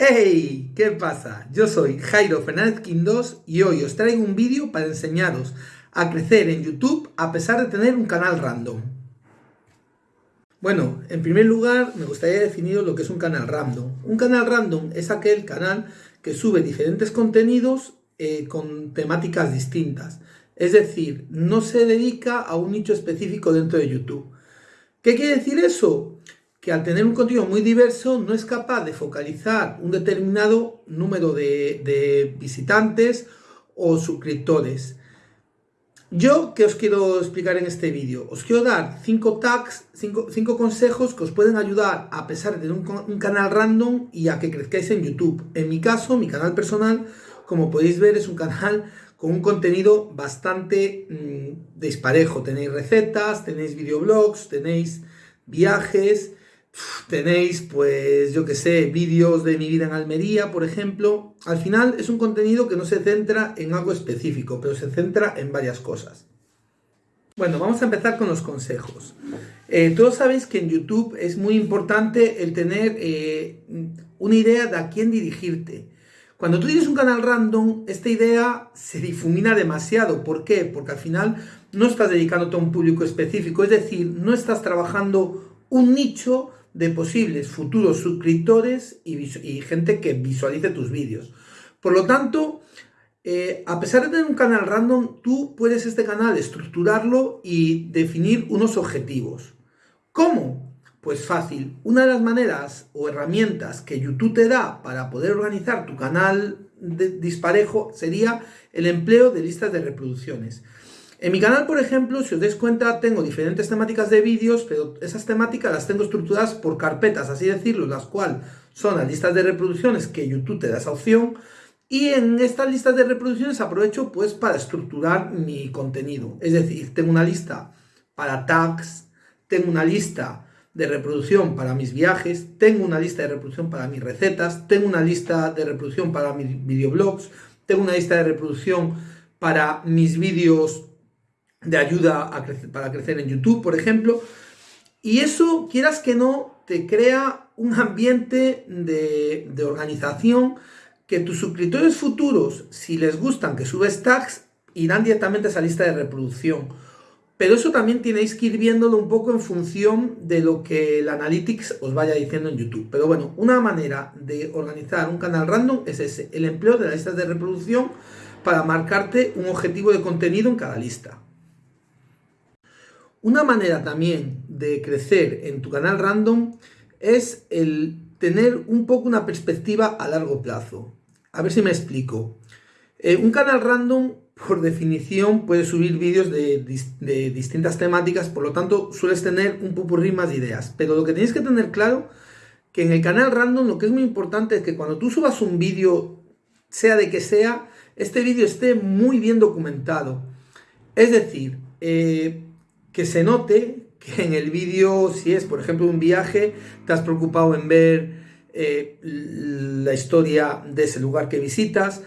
¡Hey! ¿Qué pasa? Yo soy Jairo Fernández Quindós y hoy os traigo un vídeo para enseñaros a crecer en YouTube a pesar de tener un canal random. Bueno, en primer lugar me gustaría definir lo que es un canal random. Un canal random es aquel canal que sube diferentes contenidos eh, con temáticas distintas. Es decir, no se dedica a un nicho específico dentro de YouTube. ¿Qué quiere decir eso? Que al tener un contenido muy diverso no es capaz de focalizar un determinado número de, visitantes o suscriptores. Yo, ¿qué os quiero explicar en este vídeo? Os quiero dar 5 tags, 5 consejos que os pueden ayudar a pesar de un, canal random y a que crezcáis en YouTube. En mi caso, mi canal personal, como podéis ver, es un canal con un contenido bastante mm, disparejo. Tenéis recetas, tenéis videoblogs, tenéis viajes, tenéis pues yo que sé, vídeos de mi vida en Almería, por ejemplo. Al final es un contenido que no se centra en algo específico, pero se centra en varias cosas. Bueno, vamos a empezar con los consejos. Eh, todos sabéis que en YouTube es muy importante el tener eh, una idea de a quién dirigirte. Cuando tú tienes un canal random, esta idea se difumina demasiado. ¿Por qué? Porque al final no estás dedicándote a un público específico, es decir, no estás trabajando un nicho de posibles futuros suscriptores y, gente que visualice tus vídeos. Por lo tanto, eh, a pesar de tener un canal random, tú puedes este canal estructurarlo y definir unos objetivos. ¿Cómo? Pues fácil, una de las maneras o herramientas que YouTube te da para poder organizar tu canal de disparejo sería el empleo de listas de reproducciones. En mi canal, por ejemplo, si os dais cuenta, tengo diferentes temáticas de vídeos, pero esas temáticas las tengo estructuradas por carpetas, así decirlo, las cuales son las listas de reproducciones que YouTube te da esa opción. Y en estas listas de reproducciones aprovecho pues para estructurar mi contenido. Es decir, tengo una lista para tags, tengo una lista de reproducción para mis viajes, tengo una lista de reproducción para mis recetas, tengo una lista de reproducción para mis videoblogs, tengo una lista de reproducción para mis vídeos de ayuda para crecer en YouTube, por ejemplo. Y eso, quieras que no, te crea un ambiente de, de organización que tus suscriptores futuros, si les gustan que subes tags, irán directamente a esa lista de reproducción pero eso también tenéis que ir viéndolo un poco en función de lo que el Analytics os vaya diciendo en YouTube. Pero bueno, una manera de organizar un canal random es ese, el empleo de las listas de reproducción para marcarte un objetivo de contenido en cada lista. Una manera también de crecer en tu canal random es el tener un poco una perspectiva a largo plazo. A ver si me explico. Eh, un canal random por definición puedes subir vídeos de, distintas temáticas, por lo tanto sueles tener un pupurrí más de ideas. Pero lo que tenéis que tener claro, que en el canal random lo que es muy importante es que cuando tú subas un vídeo, sea de que sea, este vídeo esté muy bien documentado. Es decir, eh, que se note que en el vídeo, si es por ejemplo un viaje, te has preocupado en ver eh, la historia de ese lugar que visitas,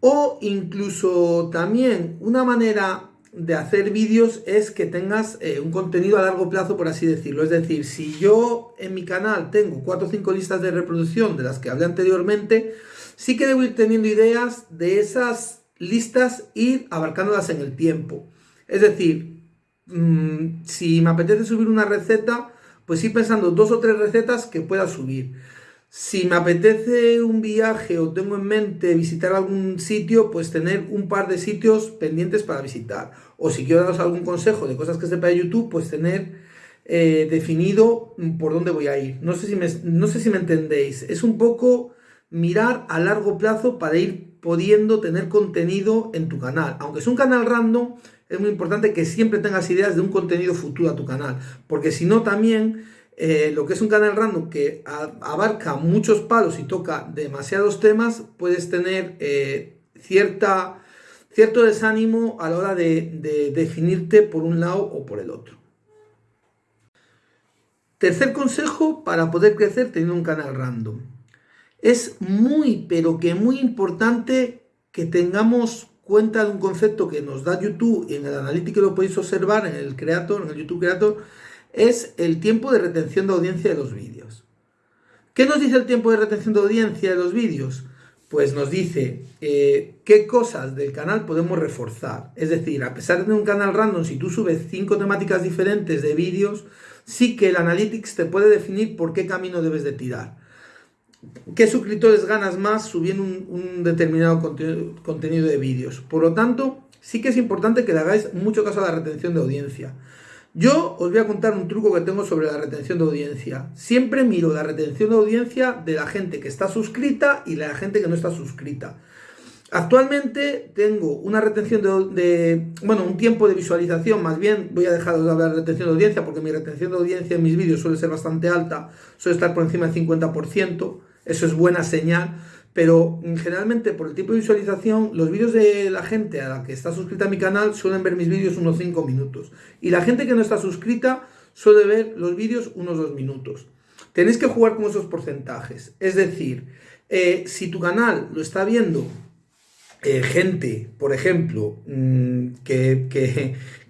o incluso también una manera de hacer vídeos es que tengas eh, un contenido a largo plazo, por así decirlo. Es decir, si yo en mi canal tengo 4 o 5 listas de reproducción de las que hablé anteriormente, sí que debo ir teniendo ideas de esas listas, ir abarcándolas en el tiempo. Es decir, mm, si me apetece subir una receta, pues ir pensando dos o tres recetas que pueda subir. Si me apetece un viaje o tengo en mente visitar algún sitio, pues tener un par de sitios pendientes para visitar. O si quiero daros algún consejo de cosas que sepa de YouTube, pues tener eh, definido por dónde voy a ir. No sé, si me, no sé si me entendéis. Es un poco mirar a largo plazo para ir pudiendo tener contenido en tu canal. Aunque es un canal random, es muy importante que siempre tengas ideas de un contenido futuro a tu canal. Porque si no también eh, lo que es un canal random que abarca muchos palos y toca demasiados temas, puedes tener eh, cierta, cierto desánimo a la hora de, definirte por un lado o por el otro. Tercer consejo para poder crecer teniendo un canal random. Es muy, pero que muy importante que tengamos cuenta de un concepto que nos da YouTube y en el analítico lo podéis observar en el Creator, en el YouTube Creator, es el tiempo de retención de audiencia de los vídeos. ¿Qué nos dice el tiempo de retención de audiencia de los vídeos? Pues nos dice eh, qué cosas del canal podemos reforzar. Es decir, a pesar de un canal random, si tú subes cinco temáticas diferentes de vídeos, sí que el Analytics te puede definir por qué camino debes de tirar. ¿Qué suscriptores ganas más subiendo un, determinado contenido de vídeos? Por lo tanto, sí que es importante que le hagáis mucho caso a la retención de audiencia. Yo os voy a contar un truco que tengo sobre la retención de audiencia. Siempre miro la retención de audiencia de la gente que está suscrita y la gente que no está suscrita. Actualmente tengo una retención de, bueno, un tiempo de visualización, más bien voy a dejar de hablar de retención de audiencia porque mi retención de audiencia en mis vídeos suele ser bastante alta, suele estar por encima del 50%, eso es buena señal, pero mm, generalmente por el tipo de visualización, los vídeos de la gente a la que está suscrita a mi canal suelen ver mis vídeos unos 5 minutos. Y la gente que no está suscrita suele ver los vídeos unos 2 minutos. Tenéis que jugar con esos porcentajes. Es decir, eh, si tu canal lo está viendo eh, gente, por ejemplo, mm, que,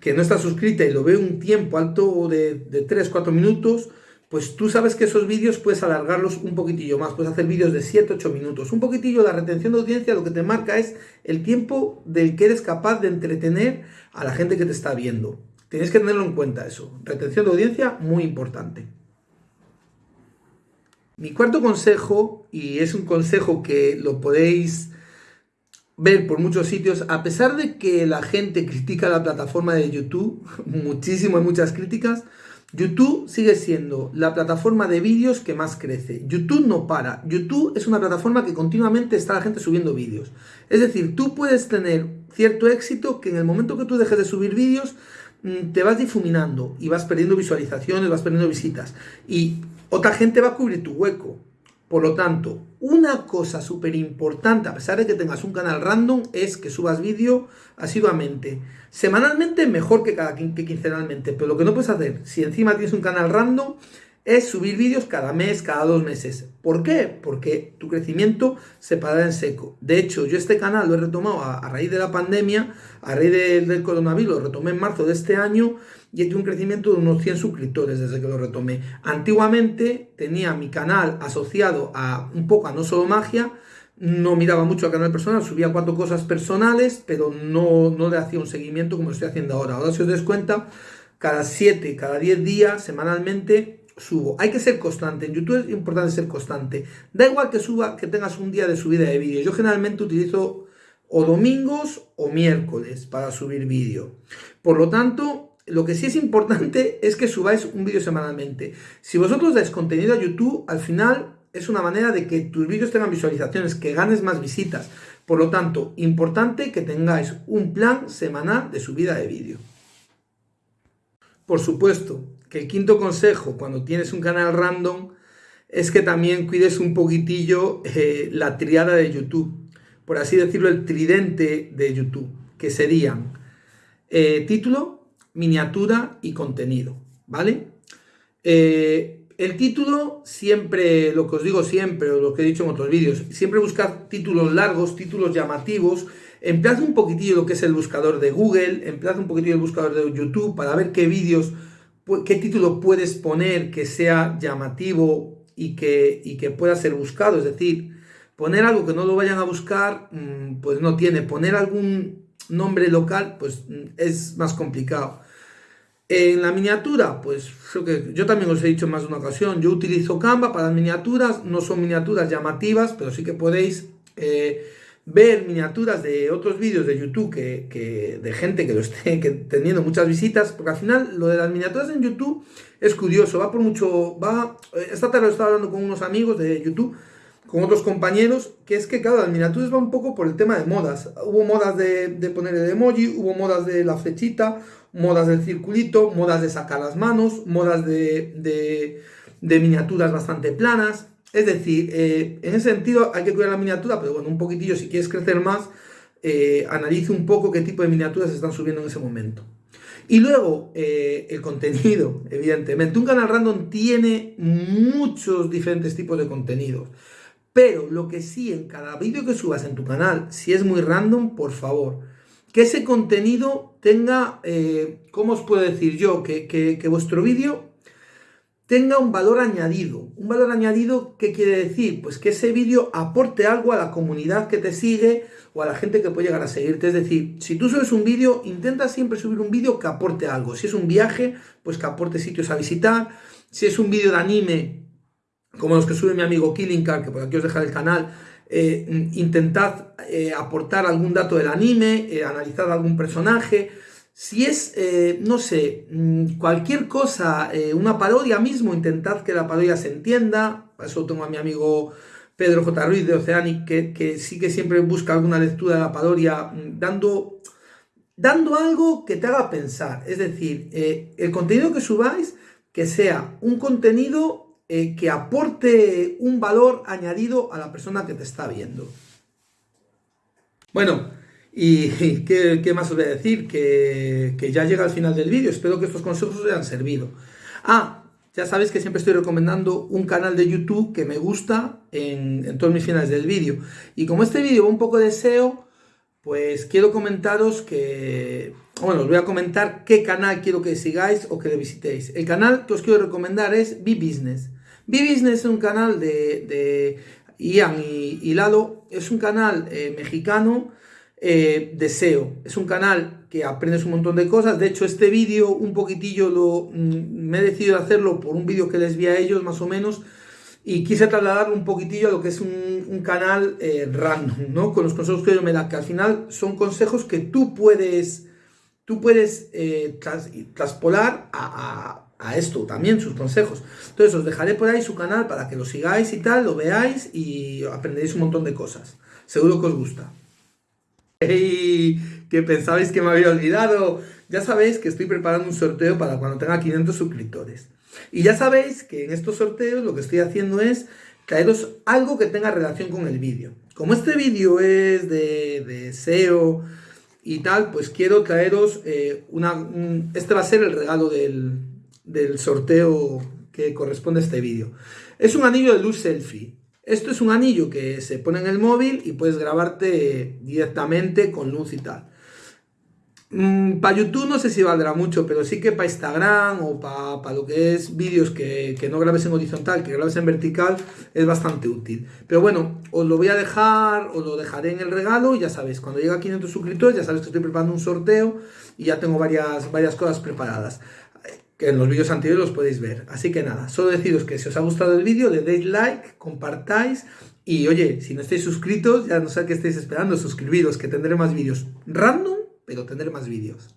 que, no está suscrita y lo ve un tiempo alto de, de 3-4 minutos, pues tú sabes que esos vídeos puedes alargarlos un poquitillo más, puedes hacer vídeos de 7-8 minutos. Un poquitillo la retención de audiencia lo que te marca es el tiempo del que eres capaz de entretener a la gente que te está viendo. Tienes que tenerlo en cuenta eso. Retención de audiencia, muy importante. Mi cuarto consejo, y es un consejo que lo podéis ver por muchos sitios, a pesar de que la gente critica la plataforma de YouTube, muchísimo, hay muchas críticas, YouTube sigue siendo la plataforma de vídeos que más crece. YouTube no para. YouTube es una plataforma que continuamente está la gente subiendo vídeos. Es decir, tú puedes tener cierto éxito que en el momento que tú dejes de subir vídeos mm, te vas difuminando y vas perdiendo visualizaciones, vas perdiendo visitas. Y otra gente va a cubrir tu hueco. Por lo tanto, una cosa súper importante, a pesar de que tengas un canal random, es que subas vídeo asiduamente. Semanalmente mejor que, cada, que quincenalmente, pero lo que no puedes hacer, si encima tienes un canal random, es subir vídeos cada mes, cada dos meses. ¿Por qué? Porque tu crecimiento se pagará en seco. De hecho, yo este canal lo he retomado a, raíz de la pandemia, a raíz del, coronavirus, lo retomé en marzo de este año y he tenido un crecimiento de unos 100 suscriptores desde que lo retomé. Antiguamente tenía mi canal asociado a un poco a No Solo Magia, no miraba mucho al canal personal, subía cuatro cosas personales, pero no, no le hacía un seguimiento como lo estoy haciendo ahora. Ahora si os des cuenta, cada 7, cada 10 días, semanalmente, subo. Hay que ser constante. En YouTube es importante ser constante. Da igual que suba, que tengas un día de subida de vídeo. Yo generalmente utilizo o domingos o miércoles para subir vídeo. Por lo tanto, lo que sí es importante es que subáis un vídeo semanalmente. Si vosotros dais contenido a YouTube, al final es una manera de que tus vídeos tengan visualizaciones, que ganes más visitas. Por lo tanto, importante que tengáis un plan semanal de subida de vídeo. Por supuesto, que el quinto consejo cuando tienes un canal random es que también cuides un poquitillo eh, la triada de YouTube, por así decirlo, el tridente de YouTube, que serían eh, título, miniatura y contenido, ¿vale? Eh, el título, siempre, lo que os digo siempre, o lo que he dicho en otros vídeos, siempre buscad títulos largos, títulos llamativos, emplead un poquitillo lo que es el buscador de Google, emplead un poquitillo el buscador de YouTube para ver qué vídeos qué título puedes poner que sea llamativo y que, que pueda ser buscado. Es decir, poner algo que no lo vayan a buscar, mm, pues no tiene. Poner algún nombre local, pues mm, es más complicado. En la miniatura, pues que yo también os he dicho en más de una ocasión, yo utilizo Canva para miniaturas, no son miniaturas llamativas, pero sí que podéis eh, ver miniaturas de otros vídeos de YouTube que, de gente que lo esté teniendo muchas visitas, porque al final lo de las miniaturas en YouTube es curioso, va por mucho, va, esta tarde estaba hablando con unos amigos de YouTube, con otros compañeros, que es que claro, las miniaturas va un poco por el tema de modas, hubo modas de, de poner el emoji, hubo modas de la flechita, modas del circulito, modas de sacar las manos, modas de, de, de miniaturas bastante planas, es decir, eh, en ese sentido hay que cuidar la miniatura, pero bueno, un poquitillo si quieres crecer más, eh, analice un poco qué tipo de miniaturas se están subiendo en ese momento. Y luego, eh, el contenido, evidentemente. Un canal random tiene muchos diferentes tipos de contenidos. Pero lo que sí, en cada vídeo que subas en tu canal, si es muy random, por favor, que ese contenido tenga, ¿cómo os puedo decir yo? Que, que vuestro vídeo tenga un valor añadido. ¿Un valor añadido qué quiere decir? Pues que ese vídeo aporte algo a la comunidad que te sigue o a la gente que puede llegar a seguirte. Es decir, si tú subes un vídeo, intenta siempre subir un vídeo que aporte algo. Si es un viaje, pues que aporte sitios a visitar. Si es un vídeo de anime, como los que sube mi amigo Killing Car, que por aquí os dejaré el canal, eh, intentad eh, aportar algún dato del anime, eh, analizar algún personaje. Si es, eh, no sé, mm, cualquier cosa, eh, una parodia mismo, intentad que la parodia se entienda. Para eso tengo a mi amigo Pedro J. Ruiz de Oceanic, que, sí que siempre busca alguna lectura de la parodia, mm, dando, dando algo que te haga pensar. Es decir, eh, el contenido que subáis, que sea un contenido que aporte un valor añadido a la persona que te está viendo. Bueno, y ¿qué, más os voy a decir? Que, ya llega al final del vídeo. Espero que estos consejos os hayan servido. Ah, ya sabéis que siempre estoy recomendando un canal de YouTube que me gusta en, todos mis finales del vídeo. Y como este vídeo va un poco de SEO, pues quiero comentaros que... Bueno, os voy a comentar qué canal quiero que sigáis o que le visitéis. El canal que os quiero recomendar es B-Business. B-Business es un canal de, Ian y, Lalo. Es un canal eh, mexicano eh, deseo. Es un canal que aprendes un montón de cosas. De hecho, este vídeo un poquitillo lo mm, me he decidido hacerlo por un vídeo que les vi a ellos más o menos y quise trasladarlo un poquitillo a lo que es un, canal eh, random, ¿no? Con los consejos que yo me da, que al final son consejos que tú puedes, tú puedes eh, traspolar a, a, esto también, sus consejos. Entonces os dejaré por ahí su canal para que lo sigáis y tal, lo veáis y aprenderéis un montón de cosas. Seguro que os gusta. ¡Hey! Que pensabais que me había olvidado. Ya sabéis que estoy preparando un sorteo para cuando tenga 500 suscriptores. Y ya sabéis que en estos sorteos lo que estoy haciendo es traeros algo que tenga relación con el vídeo. Como este vídeo es de, SEO y tal, pues quiero traeros eh, una... este va a ser el regalo del, del sorteo que corresponde a este vídeo. Es un anillo de luz selfie. Esto es un anillo que se pone en el móvil y puedes grabarte directamente con luz y tal. Mm, para YouTube no sé si valdrá mucho, pero sí que para Instagram o para lo que es vídeos que, no grabes en horizontal, que grabes en vertical, es bastante útil. Pero bueno, os lo voy a dejar, os lo dejaré en el regalo y ya sabéis, cuando llegue a 500 suscriptores ya sabéis que estoy preparando un sorteo y ya tengo varias, varias cosas preparadas que en los vídeos anteriores los podéis ver. Así que nada, solo deciros que si os ha gustado el vídeo, le deis like, compartáis y oye, si no estáis suscritos, ya no sé qué estáis esperando, suscribiros, que tendré más vídeos random, pero tendré más vídeos.